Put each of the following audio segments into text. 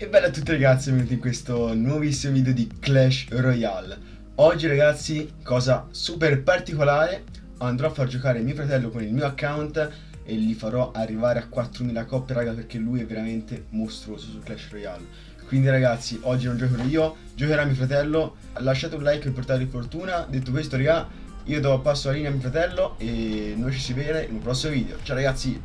E bella a tutti ragazzi, benvenuti in questo nuovissimo video di Clash Royale. Oggi ragazzi, cosa super particolare Andrò a far giocare mio fratello con il mio account E gli farò arrivare a 4000 coppie raga Perché lui è veramente mostruoso su Clash Royale. Quindi ragazzi, oggi non giocherò io Giocherà mio fratello. Lasciate un like per portare fortuna. Detto questo raga, io do passo la linea a mio fratello E noi ci si vede in un prossimo video. Ciao ragazzi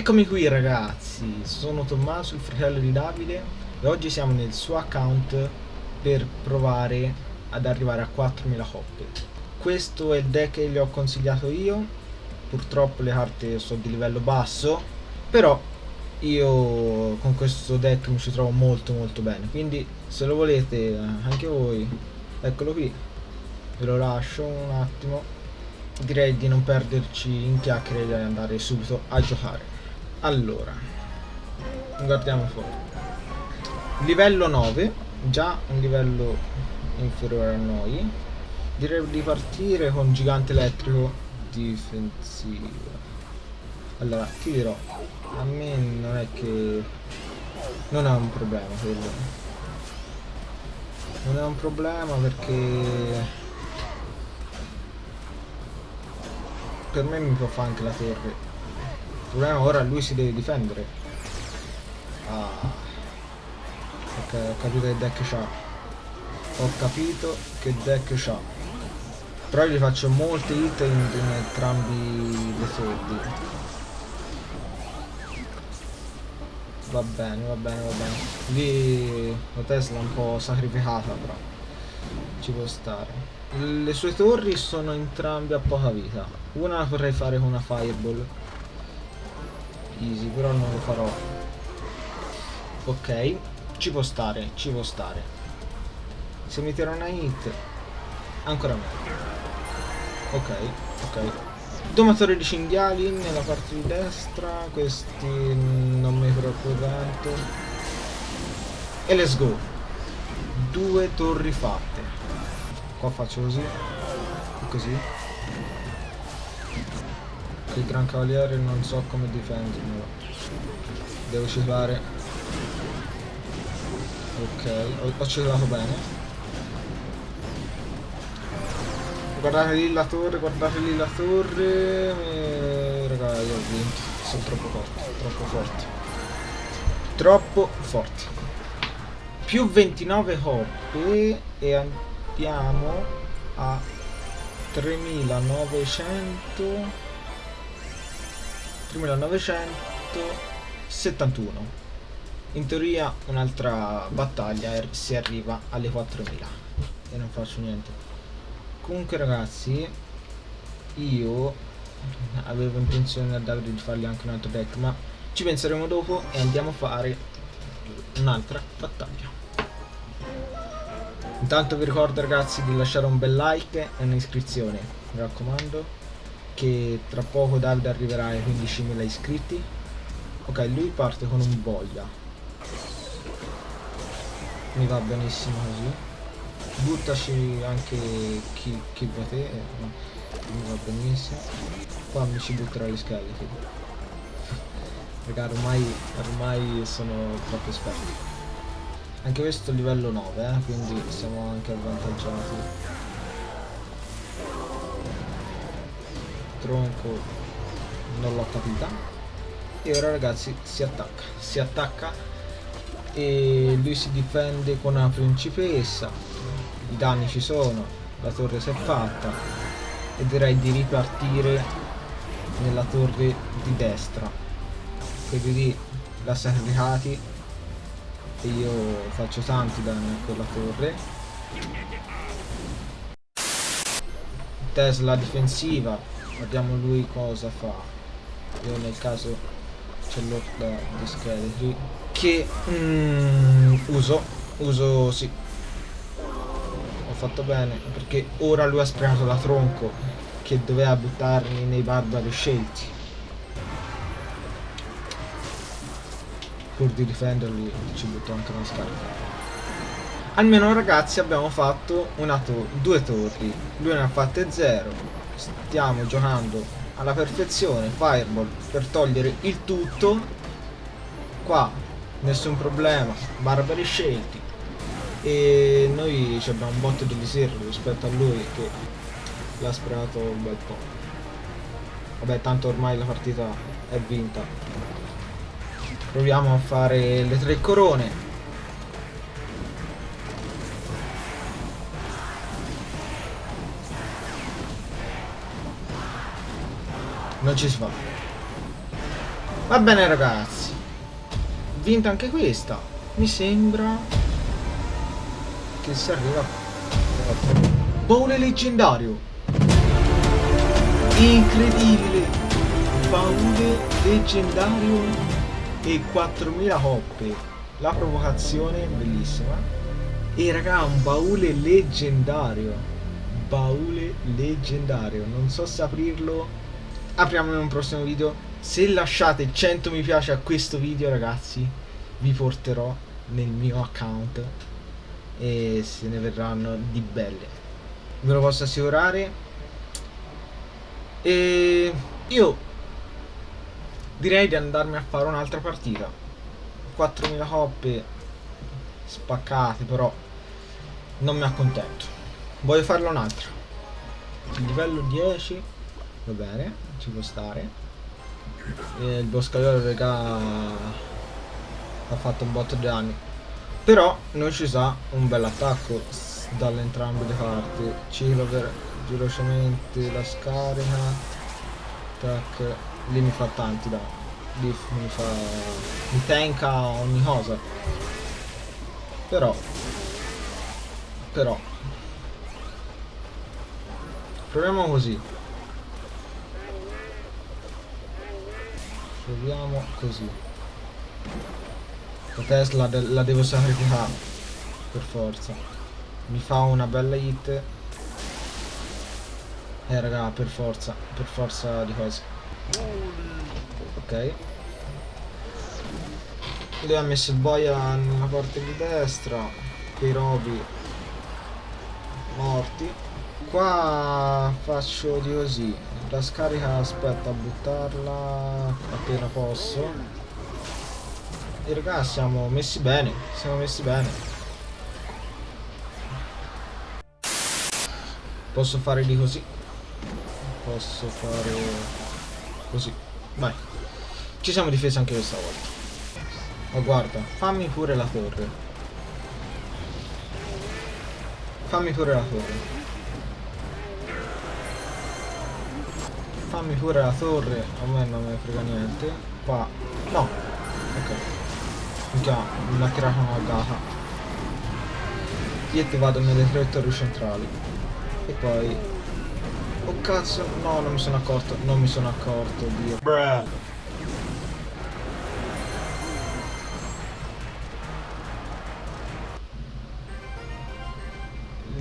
Eccomi qui ragazzi, sono Tommaso, il fratello di Davide e oggi siamo nel suo account per provare ad arrivare a 4000 coppie. Questo è il deck che gli ho consigliato io, purtroppo le carte sono di livello basso, però io con questo deck mi ci trovo molto molto bene, quindi se lo volete anche voi, eccolo qui, ve lo lascio un attimo, direi di non perderci in chiacchiere e di andare subito a giocare allora guardiamo fuori. Livello 9 già un livello inferiore a noi. Direi di partire con gigante elettrico difensivo. Allora ti dirò a me non è che non è un problema quello. Non è un problema perché per me mi può fare anche la torre il problema ora lui si deve difendere. Ah. Ok, ho capito che deck c'ha. Ho capito che deck c'ha. Però gli faccio molte hit in, in entrambi le soldi. Va bene, va bene, va bene. Lì la Tesla è un po' sacrificata però. Ci può stare. Le sue torri sono entrambe a poca vita. Una la potrei fare con una fireball easy però non lo farò. Ok ci può stare ci può stare. Se mi tira una hit ancora meglio ok ok. Domatore di cinghiali nella parte di destra questi non mi preoccupo tanto. E let's go. Due torri fatte. Qua faccio così così il gran cavaliere non so come difendermelo devo citare ok ho, ho citato bene. Guardate lì la torre guardate lì la torre. E... raga io ho vinto. Sono troppo forti troppo forti troppo forti più 29 coppe e andiamo a 3900 1971 in teoria un'altra battaglia er, si arriva alle 4000 e non faccio niente. Comunque ragazzi io avevo intenzione a Davide di fargli anche un altro deck ma ci penseremo dopo e andiamo a fare un'altra battaglia. Intanto vi ricordo ragazzi di lasciare un bel like e un'iscrizione mi raccomando che tra poco Davide arriverà ai 15.000 iscritti. Ok lui parte con un boia. Mi va benissimo così. Buttaci anche chi, chi va te eh, mi va benissimo. Qua mi ci butterà gli scheletri. Raga ormai, ormai sono troppo esperti. Anche questo livello 9 eh, quindi siamo anche avvantaggiati tronco non l'ho capita. E ora ragazzi si attacca si attacca e lui si difende con una principessa. I danni ci sono la torre si è fatta e direi di ripartire nella torre di destra. Quelli lì la sacrificati e io faccio tanti danni a quella torre. Tesla difensiva Vediamo lui cosa fa. Io nel caso ce l'ho da di scheletri. Che mm, uso. Uso sì. Ho fatto bene. Perché ora lui ha sprecato la tronco. Che doveva buttarmi nei barbari scelti. Pur di difenderli ci butto anche una scarpa. Almeno ragazzi abbiamo fatto una to due torri. Lui ne ha fatte zero stiamo giocando alla perfezione Fireball per togliere il tutto qua nessun problema, barbari scelti. E noi abbiamo un botto di riserve rispetto a lui che l'ha spremato un bel po'. Vabbè, tanto ormai la partita è vinta. Proviamo a fare le tre corone. Non ci si fa. Va bene ragazzi. Vinta anche questa. Mi sembra che si arriva. Baule leggendario. Incredibile. Baule leggendario e 4000 coppe. La provocazione bellissima. E raga, un baule leggendario. Baule leggendario. Non so se aprirlo apriamo in un prossimo video. Se lasciate 100 mi piace a questo video ragazzi vi porterò nel mio account e se ne verranno di belle. Ve lo posso assicurare. E io direi di andarmi a fare un'altra partita. 4000 coppe spaccate però non mi accontento. Voglio farlo un'altra. Livello 10 va bene ci può stare. E il boscaiolo regà ha fatto un botto di danni. Però non ci sa un bel attacco dalle entrambe le parti. Ciclo per velocemente la scarica. Tac lì mi fa tanti danni. Lì mi fa mi tanka ogni cosa. Però però proviamo così proviamo così. La Tesla de la devo sacrificare per forza. Mi fa una bella hit. Eh raga per forza per forza di cose. Ok. Lui ha messo il boia nella parte di destra quei robi morti. Qua faccio di così. La scarica aspetta a buttarla appena posso. E raga siamo messi bene siamo messi bene. Posso fare di così? Posso fare così. Vai. Ci siamo difesi anche questa volta. Ma guarda fammi pure la torre. Fammi pure la torre fammi pure la torre a me non ne frega niente. Qua no. Ok. Minchia, mi ha tirato una gata io ti vado nelle tre torri centrali. E poi oh cazzo no non mi sono accorto non mi sono accorto dio. Bruh.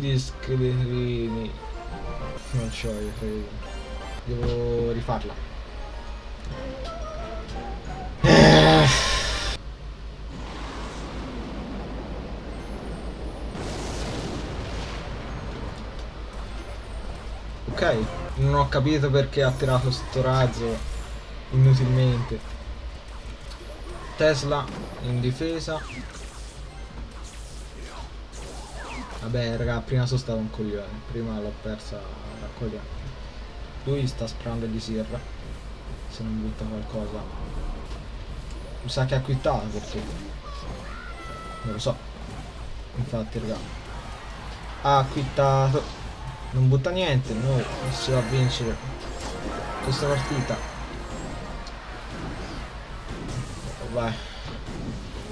gli scheletrini non c'ho io Devo rifarla. Ok, non ho capito perché ha tirato sto razzo inutilmente. Tesla in difesa. Vabbè raga, prima sono stato un coglione, prima l'ho persa da coglione. Lui sta sperando di sirra. Se non butta qualcosa. Mi sa che ha quittato perché. Non lo so. Infatti, raga. Ha quittato. Non butta niente. Noi si va a vincere questa partita. Vai.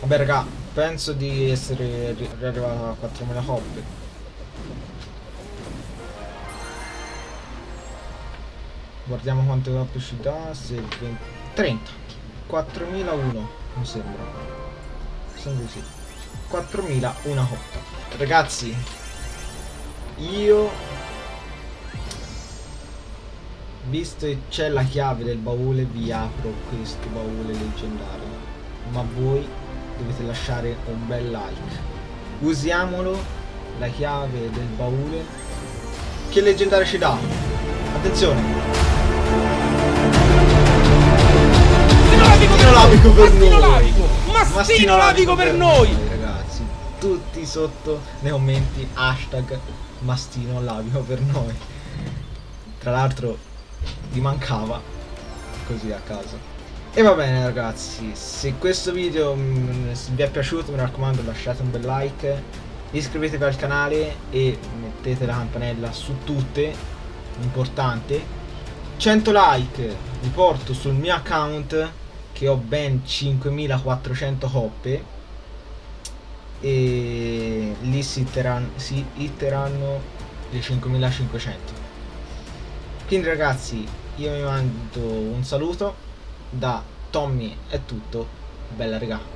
Vabbè, raga. Penso di essere riarrivato a 4.000 coppie. Guardiamo quante coppe ci dà. Se 20, 30. 4001 mi sembra. Sembra così. 4001 coppa. Ragazzi, io visto che c'è la chiave del baule vi apro questo baule leggendario ma voi dovete lasciare un bel like usiamolo la chiave del baule che leggendario ci dà attenzione Finolabico per noi! mastino, mastino lavico per, noi. ragazzi. Tutti sotto nei commenti hashtag mastino lavico per noi. Tra l'altro vi mancava così a caso. E va bene ragazzi. Se questo video mh, vi è piaciuto mi raccomando lasciate un bel like iscrivetevi al canale e mettete la campanella su tutte importante. 100 like vi porto sul mio account che ho ben 5400 coppe e lì si hitteranno, si hitteranno le 5500 quindi ragazzi io vi mando un saluto da Tommy è tutto. Bella regà